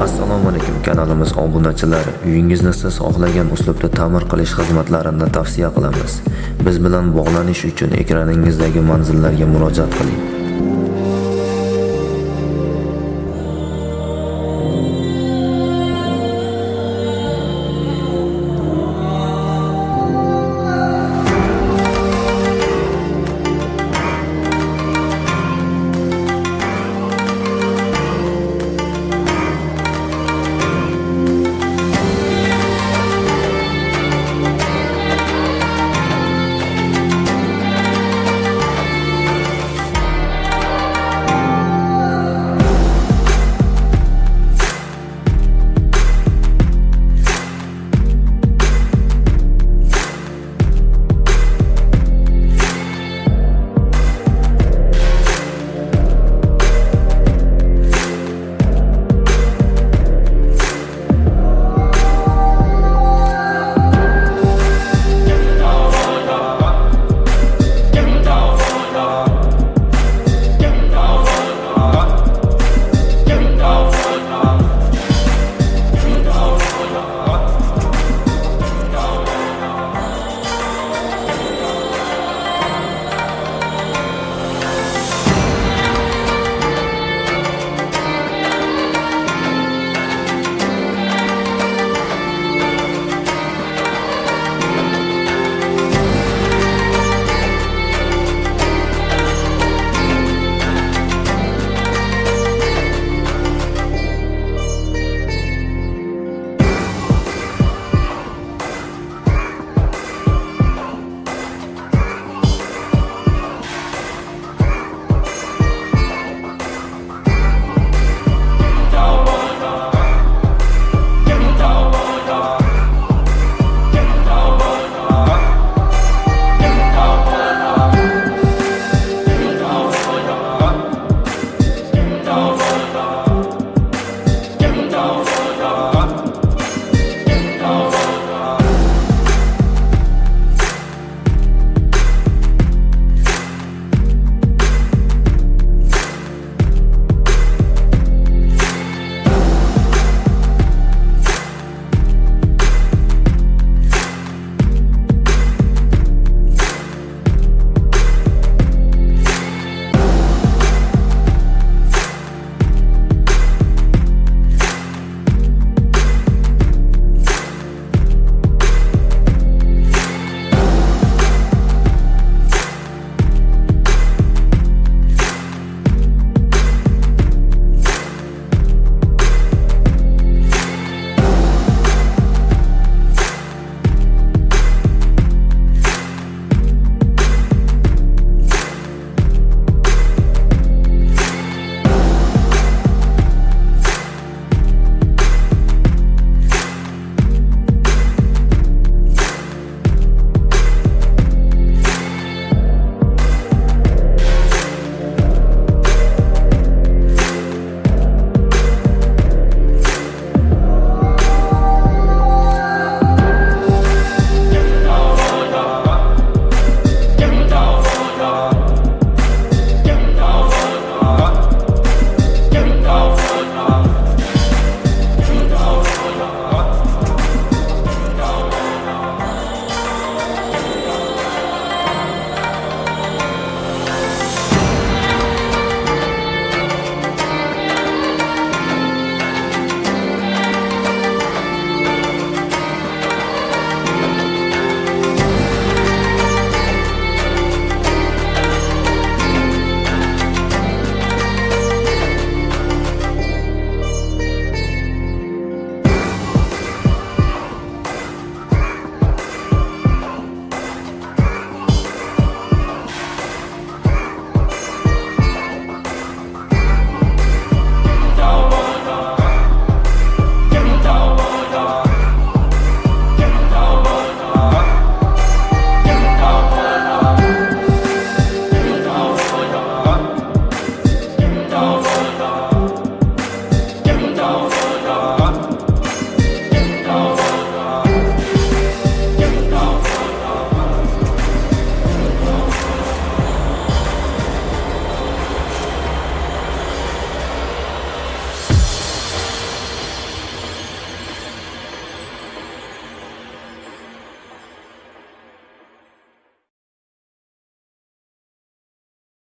assalomu alaykum kanalimiz obunachilari uyingizni siz xohlagan uslubda ta'mir qilish xizmatlarini tavsiya qilamiz. Biz bilan bog'lanish uchun ekraningizdagi manzillarga murojaat qiling.